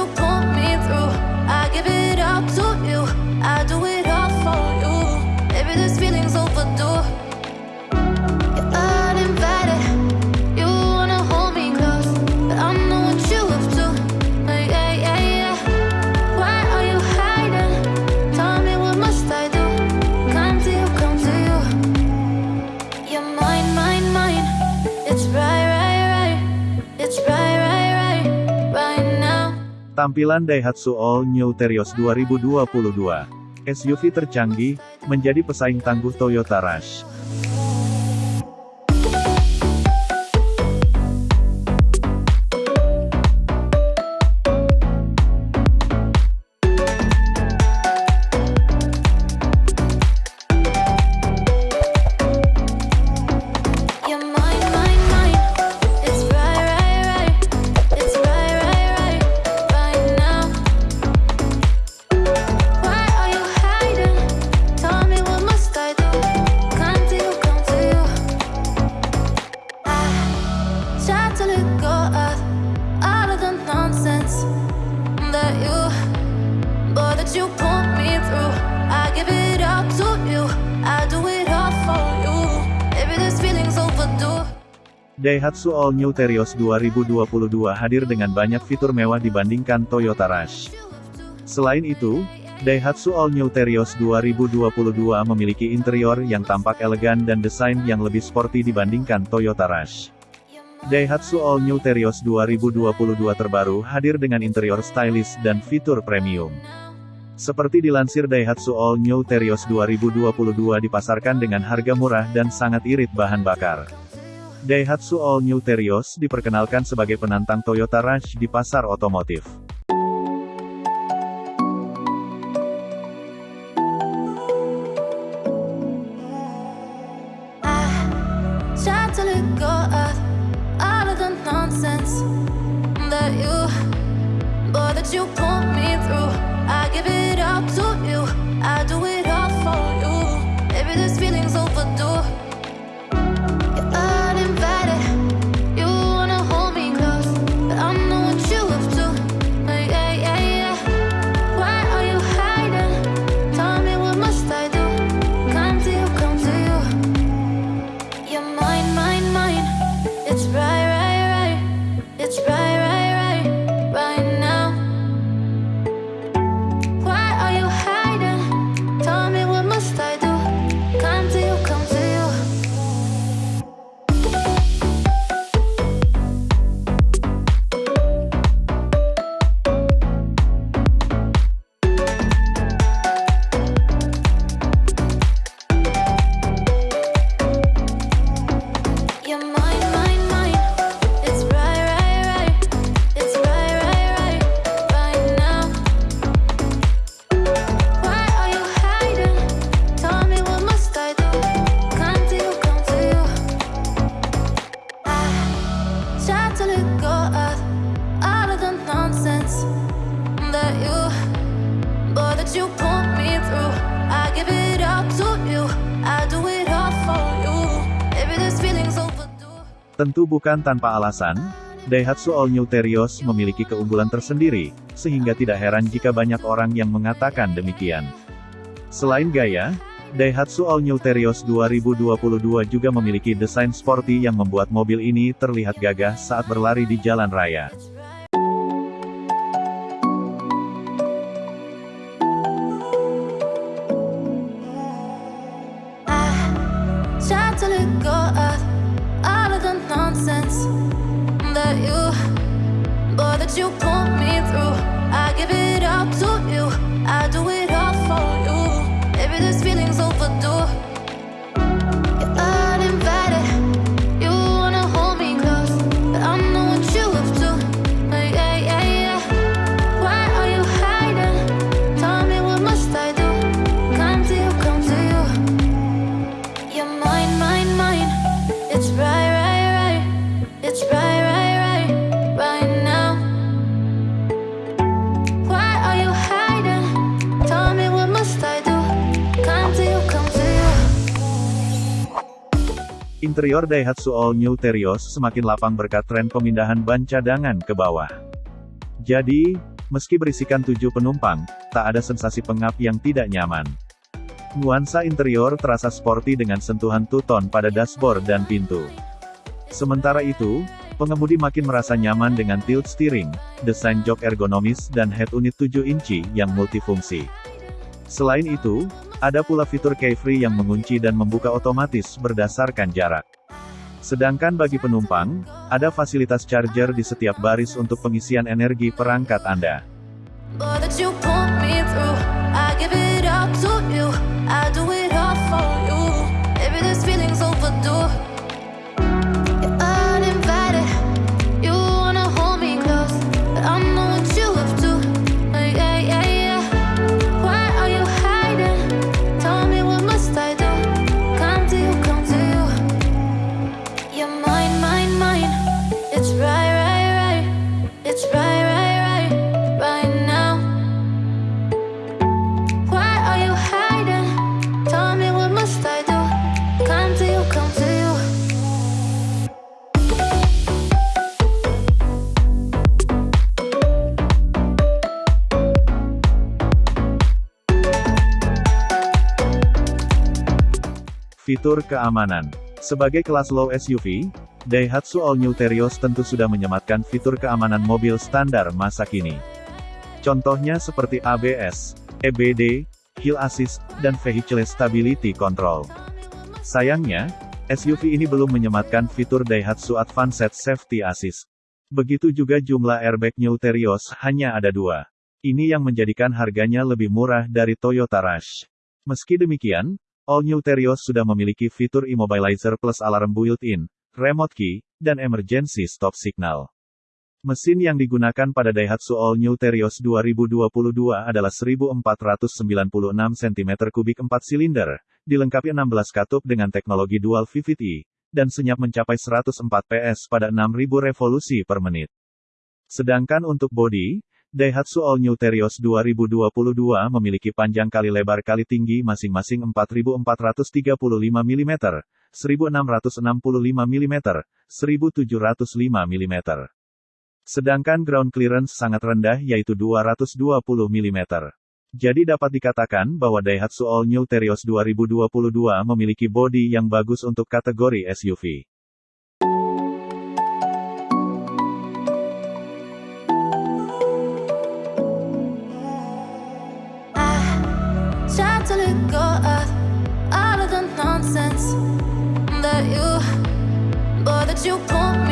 Cuộc Tampilan Daihatsu All New Terios 2022 SUV tercanggih, menjadi pesaing tangguh Toyota Rush. to let go of all of the nonsense that you, that you put me through. I give it to you, I do it all for you. This feeling's overdue. Daihatsu All New Terios 2022 hadir dengan banyak fitur mewah dibandingkan Toyota Rush. Selain itu, Daihatsu All New Terios 2022 memiliki interior yang tampak elegan dan desain yang lebih sporty dibandingkan Toyota Rush. Daihatsu All New Terios 2022 terbaru hadir dengan interior stylish dan fitur premium. Seperti dilansir Daihatsu All New Terios 2022 dipasarkan dengan harga murah dan sangat irit bahan bakar. Daihatsu All New Terios diperkenalkan sebagai penantang Toyota Rush di pasar otomotif. that you Tentu bukan tanpa alasan, Daihatsu All New Terios memiliki keunggulan tersendiri, sehingga tidak heran jika banyak orang yang mengatakan demikian. Selain gaya, Daihatsu All New Terios 2022 juga memiliki desain sporty yang membuat mobil ini terlihat gagah saat berlari di jalan raya. Ah, Interior Daihatsu All New Terios semakin lapang berkat tren pemindahan ban cadangan ke bawah. Jadi, meski berisikan tujuh penumpang, tak ada sensasi pengap yang tidak nyaman. Nuansa interior terasa sporty dengan sentuhan tuton pada dashboard dan pintu. Sementara itu, pengemudi makin merasa nyaman dengan tilt steering, desain jok ergonomis dan head unit 7 inci yang multifungsi. Selain itu, ada pula fitur key-free yang mengunci dan membuka otomatis berdasarkan jarak. Sedangkan bagi penumpang, ada fasilitas charger di setiap baris untuk pengisian energi perangkat Anda. Fitur keamanan Sebagai kelas low SUV, Daihatsu All New Terios tentu sudah menyematkan fitur keamanan mobil standar masa kini. Contohnya seperti ABS, EBD, Hill Assist, dan Vehicle Stability Control. Sayangnya, SUV ini belum menyematkan fitur Daihatsu Advanced Safety Assist. Begitu juga jumlah airbag New Terios hanya ada dua. Ini yang menjadikan harganya lebih murah dari Toyota Rush. Meski demikian, All New Terios sudah memiliki fitur Immobilizer Plus Alarm Built-in, Remote Key, dan Emergency Stop Signal. Mesin yang digunakan pada Daihatsu All New Terios 2022 adalah 1496 cm3 4 silinder, dilengkapi 16 katup dengan teknologi Dual VVT, dan senyap mencapai 104 PS pada 6000 revolusi per menit. Sedangkan untuk bodi, Daihatsu All New Terios 2022 memiliki panjang kali lebar kali tinggi masing-masing 4435 mm, 1665 mm, 1705 mm. Sedangkan ground clearance sangat rendah yaitu 220 mm. Jadi dapat dikatakan bahwa Daihatsu All New Terios 2022 memiliki bodi yang bagus untuk kategori SUV. You me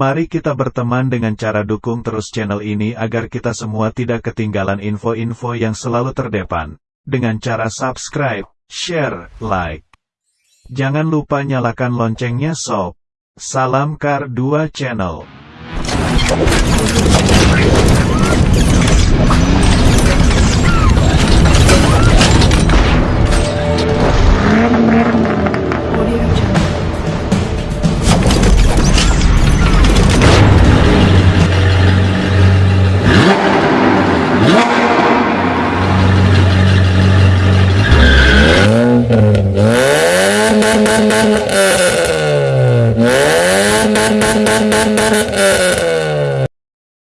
Mari kita berteman dengan cara dukung terus channel ini agar kita semua tidak ketinggalan info-info yang selalu terdepan. Dengan cara subscribe, share, like. Jangan lupa nyalakan loncengnya sob. Salam Kar 2 Channel.